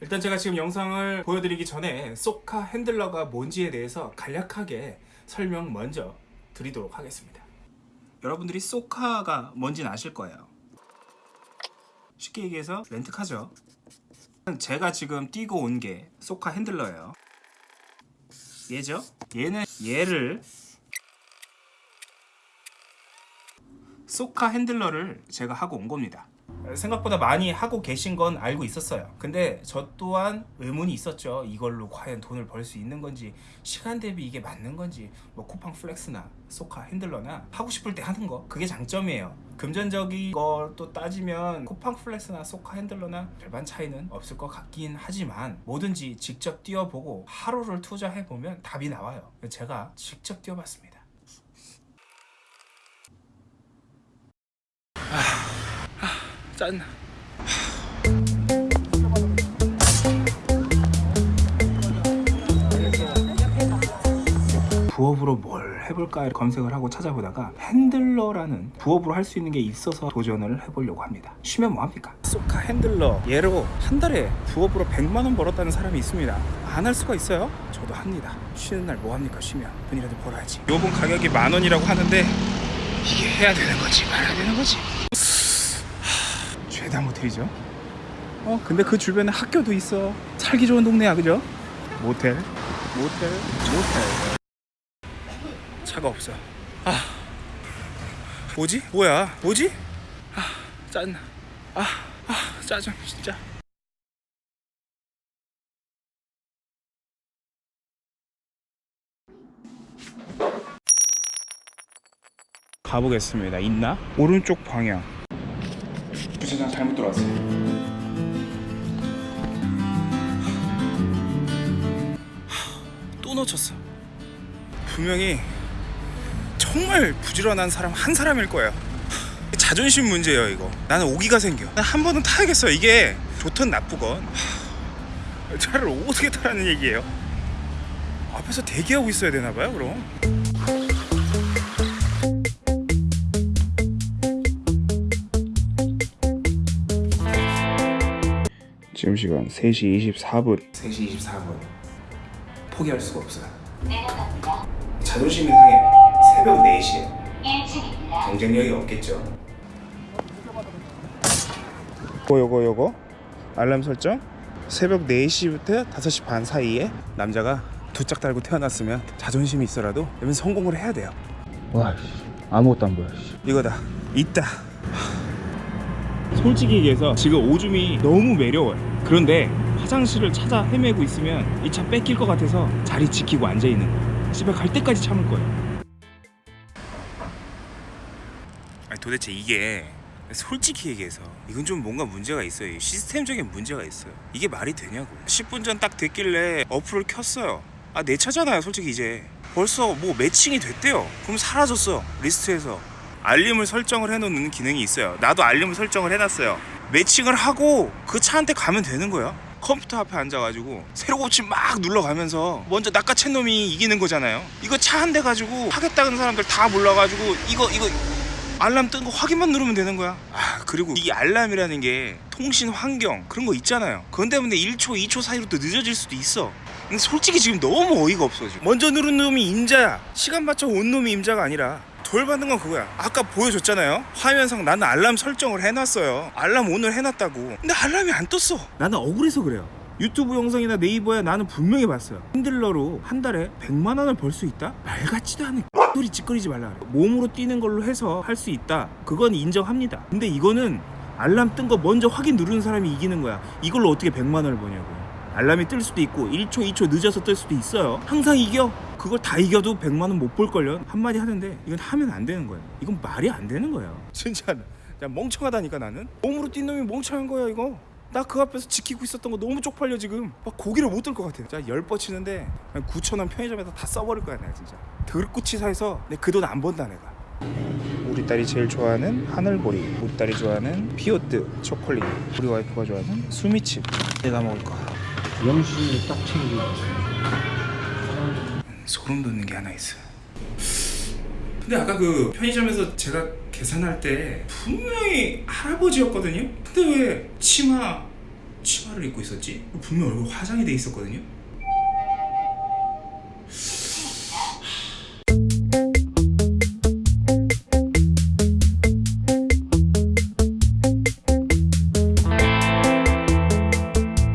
일단 제가 지금 영상을 보여드리기 전에 소카 핸들러가 뭔지에 대해서 간략하게 설명 먼저 드리도록 하겠습니다. 여러분들이 소카가 뭔지는 아실 거예요. 쉽게 얘기해서 렌트카죠. 제가 지금 띄고 온 게 소카 핸들러예요. 얘죠? 얘는 얘를 소카 핸들러를 제가 하고 온 겁니다 생각보다 많이 하고 계신 건 알고 있었어요. 근데 저 또한 의문이 있었죠. 이걸로 과연 돈을 벌 수 있는 건지 시간 대비 이게 맞는 건지 뭐 쿠팡 플렉스나 소카 핸들러나 하고 싶을 때 하는 거 그게 장점이에요. 금전적인 걸 또 따지면 쿠팡 플렉스나 소카 핸들러나 별반 차이는 없을 것 같긴 하지만 뭐든지 직접 뛰어보고 하루를 투자해보면 답이 나와요. 제가 직접 뛰어봤습니다 짠. 부업으로 뭘 해볼까 검색을 하고 찾아보다가 핸들러라는 부업으로 할 수 있는 게 있어서 도전을 해보려고 합니다. 쉬면 뭐합니까? 소카 핸들러 얘로 한 달에 부업으로 100만 원 벌었다는 사람이 있습니다. 안 할 수가 있어요? 저도 합니다. 쉬는 날 뭐합니까? 쉬면 돈이라도 벌어야지. 요번 가격이 만 원이라고 하는데 이게 해야 되는 거지 말아야 되는 거지. 죄다 모텔이죠. 어 근데 그 주변에 학교도 있어. 살기 좋은 동네야 그죠? 모텔, 모텔, 모텔. 차가 없어. 아 뭐지? 뭐야? 뭐지? 아 짠. 아, 아 짜증 진짜. 가보겠습니다. 있나? 오른쪽 방향. 주차장 잘못 들어왔어. 또 놓쳤어. 분명히 정말 부지런한 사람 한 사람일 거예요. 자존심 문제예요 이거. 나는 오기가 생겨. 난한 번은 타야겠어. 이게 좋든 나쁘건 차를 어떻게 타라는 얘기예요? 앞에서 대기하고 있어야 되나 봐요 그럼. 지금 시간 3시 24분. 3시 24분. 포기할 수가 없어요. 자존심이 상해. 새벽 4시에. 경쟁력이 없겠죠. 요거 요거 요거. 알람 설정. 새벽 4시부터 5시 반 사이에 남자가 두 짝 달고 태어났으면 자존심이 있어라도 여기서 성공을 해야 돼요. 와 아무것도 안 보여 이거다. 있다 솔직히 얘기해서 지금 오줌이 너무 매려워요. 그런데 화장실을 찾아 헤매고 있으면 이 차 뺏길 것 같아서 자리 지키고 앉아있는 거예요. 집에 갈 때까지 참을 거예요. 아니 도대체 이게 솔직히 얘기해서 이건 좀 뭔가 문제가 있어요. 시스템적인 문제가 있어요. 이게 말이 되냐고. 10분 전 딱 됐길래 어플을 켰어요. 아 내 차잖아요 솔직히 이제. 벌써 뭐 matching이 됐대요. 그럼 사라졌어 리스트에서 알림을 설정을 해놓는 기능이 있어요. 나도 알림을 설정을 해놨어요. matching을 하고 그 차한테 가면 되는 거야 컴퓨터 앞에 앉아가지고 새로 고침 막 눌러가면서 먼저 낚아챈 놈이 이기는 거잖아요. 이거 차 한 대 가지고 하겠다는 사람들 다 몰라가지고 이거 이거 알람 뜬 거 확인만 누르면 되는 거야. 아 그리고 이 알람이라는 게 통신 환경 그런 거 있잖아요. 그건 때문에 1초 2초 사이로 또 늦어질 수도 있어. 근데 솔직히 지금 너무 어이가 없어 지금. 먼저 누른 놈이 임자야. 시간 맞춰 온 놈이 임자가 아니라 돌 받는 건 그거야. 아까 보여줬잖아요. 화면상 나는 알람 설정을 해놨어요. 알람 오늘 해놨다고. 근데 알람이 안 떴어. 나는 억울해서 그래요. 유튜브 영상이나 네이버에 나는 분명히 봤어요. 핸들러로 한 달에 100만 원을 벌 수 있다? 말 같지도 않은 소리 찌끄리지 말라 그래 몸으로 뛰는 걸로 해서 할 수 있다. 그건 인정합니다. 근데 이거는 알람 뜬 거 먼저 확인 누르는 사람이 이기는 거야. 이걸로 어떻게 100만 원을 버냐고 알람이 뜰 수도 있고 1초 2초 늦어서 뜰 수도 있어요. 항상 이겨. 그걸 다 이겨도 100만 원 못 볼걸요. 한마디 하는데 이건 하면 안 되는 거예요. 이건 말이 안 되는 거예요. 진짜 멍청하다니까 나는. 몸으로 뛴 놈이 멍청한 거야 이거. 나 그 앞에서 지키고 있었던 거 너무 쪽팔려 지금. 막 고기를 못 들 것 같아 자열 뻗 치는데 9천 원 편의점에서 다 써버릴 거야 내가 진짜. 들꽃치사해서 내 그 돈 안 번다 내가. 우리 딸이 제일 좋아하는 하늘보리. 우리 딸이 좋아하는 피오트 초콜릿. 우리 와이프가 좋아하는 수미칩. 내가 먹을 거 영신이 딱 챙기고 소름 돋는 게 하나 있어요. 근데 아까 그 편의점에서 제가 계산할 때 분명히 할아버지였거든요. 근데 왜 치마 치마를 입고 있었지? 분명 얼굴 화장이 돼 있었거든요